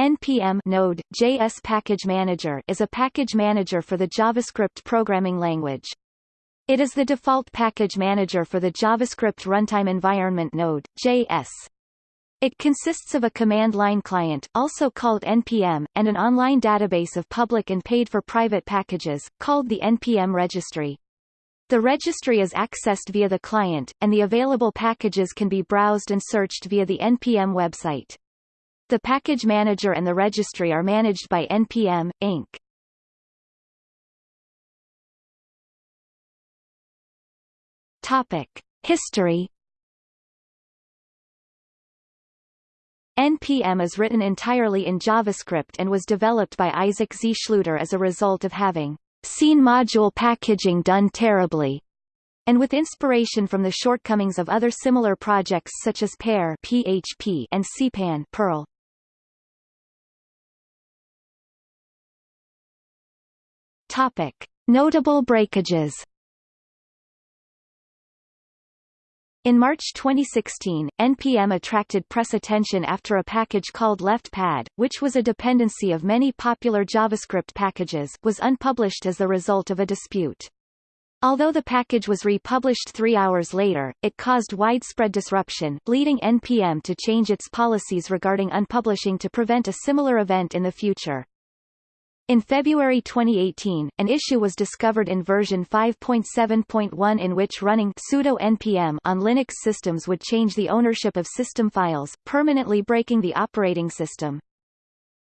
NPM Node JS Package Manager is a package manager for the JavaScript programming language. It is the default package manager for the JavaScript runtime environment Node JS. It consists of a command line client, also called NPM, and an online database of public and paid for private packages, called the NPM registry. The registry is accessed via the client, and the available packages can be browsed and searched via the NPM website. The package manager and the registry are managed by NPM, Inc. Topic. History NPM is written entirely in JavaScript and was developed by Isaac Z. Schlueter as a result of having seen module packaging done terribly, and with inspiration from the shortcomings of other similar projects such as Pear PHP and CPAN Perl. Topic: Notable breakages. In March 2016, NPM attracted press attention after a package called LeftPad, which was a dependency of many popular JavaScript packages, was unpublished as the result of a dispute. Although the package was republished three hours later, it caused widespread disruption, leading NPM to change its policies regarding unpublishing to prevent a similar event in the future. In February 2018, an issue was discovered in version 5.7.1 in which running sudo npm on Linux systems would change the ownership of system files, permanently breaking the operating system.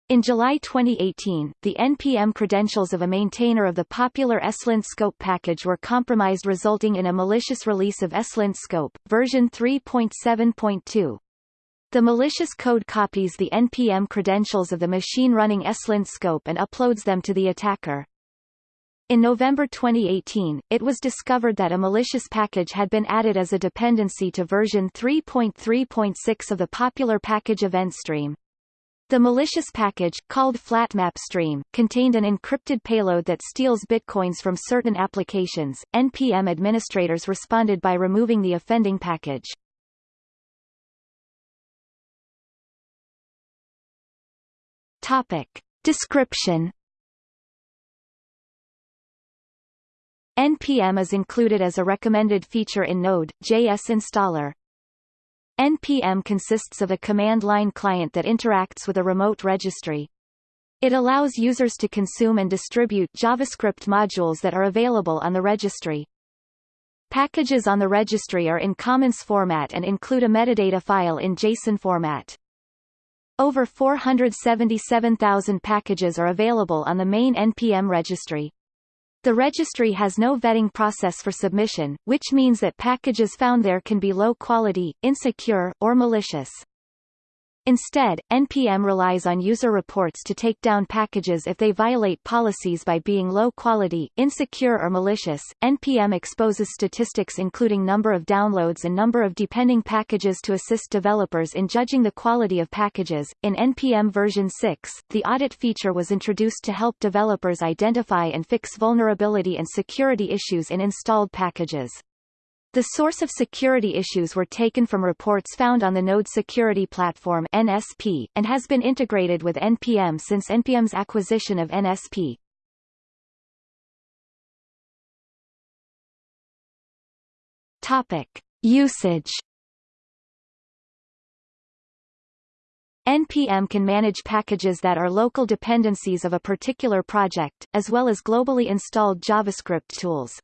In July 2018, the NPM credentials of a maintainer of the popular ESLint scope package were compromised resulting in a malicious release of ESLint scope, version 3.7.2. The malicious code copies the NPM credentials of the machine running ESLint scope and uploads them to the attacker. In November 2018, it was discovered that a malicious package had been added as a dependency to version 3.3.6 of the popular package event stream. The malicious package, called FlatMapStream, contained an encrypted payload that steals bitcoins from certain applications. NPM administrators responded by removing the offending package. Topic. Description NPM is included as a recommended feature in Node.js installer. NPM consists of a command line client that interacts with a remote registry. It allows users to consume and distribute JavaScript modules that are available on the registry. Packages on the registry are in CommonJS format and include a metadata file in JSON format. Over 477,000 packages are available on the main NPM registry. The registry has no vetting process for submission, which means that packages found there can be low quality, insecure, or malicious. Instead, NPM relies on user reports to take down packages if they violate policies by being low quality, insecure or malicious. NPM exposes statistics including number of downloads and number of depending packages to assist developers in judging the quality of packages. In NPM version 6, the audit feature was introduced to help developers identify and fix vulnerability and security issues in installed packages. The source of security issues were taken from reports found on the Node Security Platform NSP, and has been integrated with NPM since NPM's acquisition of NSP. Topic. Usage NPM can manage packages that are local dependencies of a particular project, as well as globally installed JavaScript tools.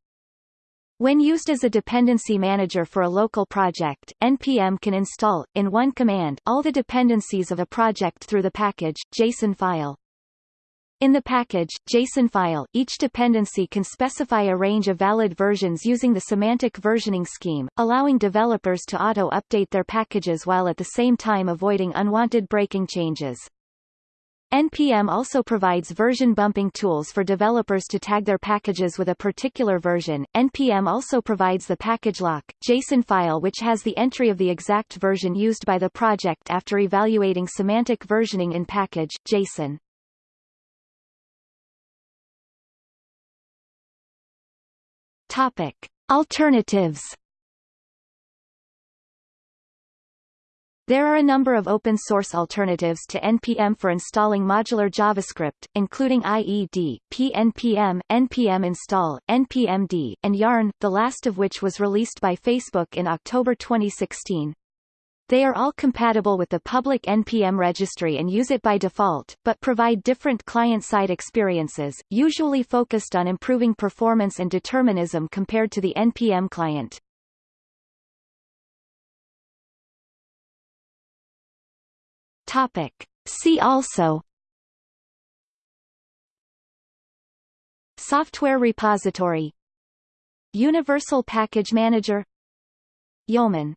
When used as a dependency manager for a local project, NPM can install, in one command, all the dependencies of a project through the package, JSON file. In the package, JSON file, each dependency can specify a range of valid versions using the semantic versioning scheme, allowing developers to auto-update their packages while at the same time avoiding unwanted breaking changes. NPM also provides version bumping tools for developers to tag their packages with a particular version. NPM also provides the package lock JSON file which has the entry of the exact version used by the project after evaluating semantic versioning in package JSON. Topic: Alternatives There are a number of open-source alternatives to NPM for installing modular JavaScript, including IED, PNPM, NPM install, NPMD, and Yarn, the last of which was released by Facebook in October 2016. They are all compatible with the public NPM registry and use it by default, but provide different client-side experiences, usually focused on improving performance and determinism compared to the NPM client. Topic. See also Software repository Universal Package Manager Yeoman